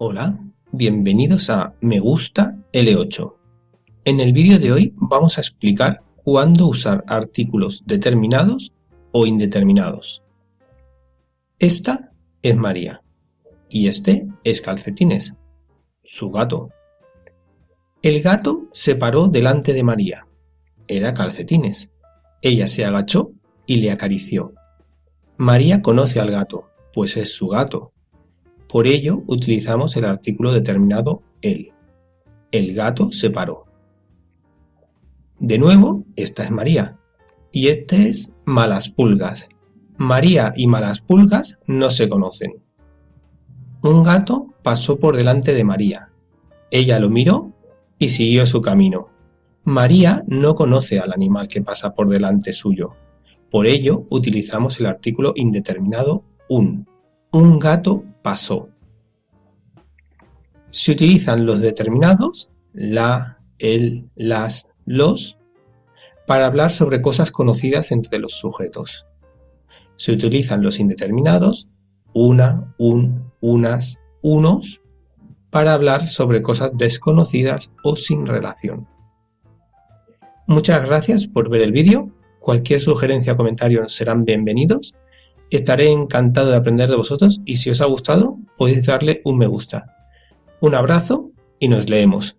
Hola, bienvenidos a Me Gusta L8. En el vídeo de hoy vamos a explicar cuándo usar artículos determinados o indeterminados. Esta es María y este es Calcetines, su gato. El gato se paró delante de María. Era Calcetines. Ella se agachó y le acarició. María conoce al gato, pues es su gato. Por ello utilizamos el artículo determinado el. El gato se paró. De nuevo, esta es María. Y este es Malas Pulgas. María y Malas Pulgas no se conocen. Un gato pasó por delante de María. Ella lo miró y siguió su camino. María no conoce al animal que pasa por delante suyo. Por ello utilizamos el artículo indeterminado un. Un gato pasó. Se utilizan los determinados, la, el, las, los, para hablar sobre cosas conocidas entre los sujetos. Se utilizan los indeterminados, una, un, unas, unos, para hablar sobre cosas desconocidas o sin relación. Muchas gracias por ver el vídeo, cualquier sugerencia o comentario serán bienvenidos Estaré encantado de aprender de vosotros y si os ha gustado podéis darle un me gusta. Un abrazo y nos leemos.